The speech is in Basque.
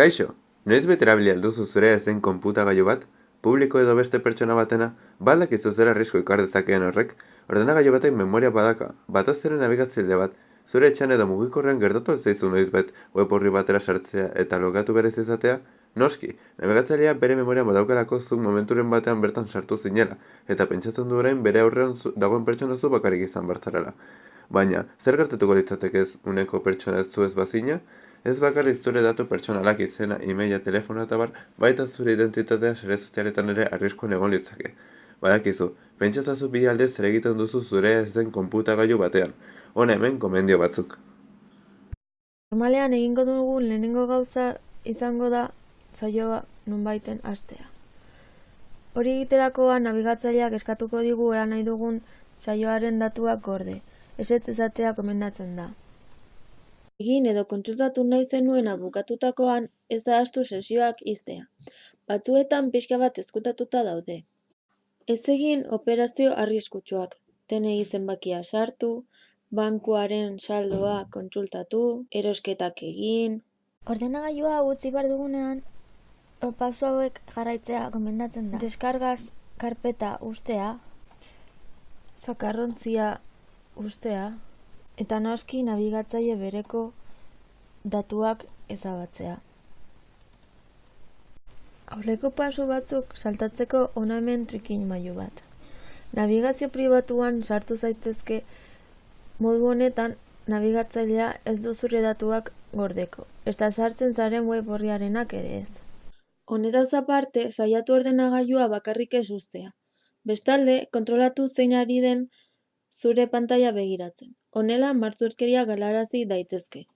Kaixo, noiz bete erabili alduzu zure ez den konputagailu bat? Publiko edo beste pertsona batena? Baldak izu zer arrisku ikar dezakeen horrek? Ordenagailu batek memoria badaka, bataz ere nabigatzaile bat, zure etxan edo mugikorrean gertatu zaizu noiz bet web horri batera sartzea eta logatu berez izatea? Noski, nabigatzailea bere memoria badaukalako zuk momenturen batean bertan sartu zinela, eta pentsatzen du orain bere aurrean zu- dagoen pertsona zu bakarrik izan bartzarela. Baina, zer gertatuko litzateke ez uneko pertsona ez zu ez bazina? Ez bakarrik zure datu pertsonalak izena, e-maila, telefonoa eta bar, baita zure identitatea sare sozialetan ere arriskuan egon litzake. Badakizu, pentsatzazu bi alde zer egiten duzu zure ez den konputagailu batean. Hona hemen komendio batzuk. Normalean egingo dugun lehenengo gauza izango da saioa nonbaiten hastea. Hori egiterakoan nabigatzaileak eskatuko digu ea nahi dugun saioaren datuak gorde. Ezetz ezatea komendatzen da. Egin edo kontsultatu nahi zenuena bukatutakoan ez ahaztu sesioak ixtea. Batzuetan pixka bat ezkutatuta daude. Ez egin operazio arriskutsuak. TNI zenbakia sartu, bankuaren saldoa kontsultatu, erosketak egin, Ordenagailua utzi behar dugunean, o, pauso hauek jarraitzea gomendatzen da. Deskargaz karpeta ustea, Zakarrontzia ustea, eta noski nabigatzaile bereko datuak ezabatzea. Aurreko pasu batzuk saltatzeko hona hemen trikin mailu bat. Nabigazio pribatuan sartu zaitezke modu honetan nabigatzailea ez du zure datuak gordeko. Eta sartzen zaren web horriarenak ere ez. Honetaz aparte, saiatu ordenagailua bakarrik ez ustea. Bestalde, kontrolatu zein ari den zure pantaila begiratzen. Honela, martzurkeria galarazi daitezke.